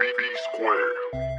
BB Square.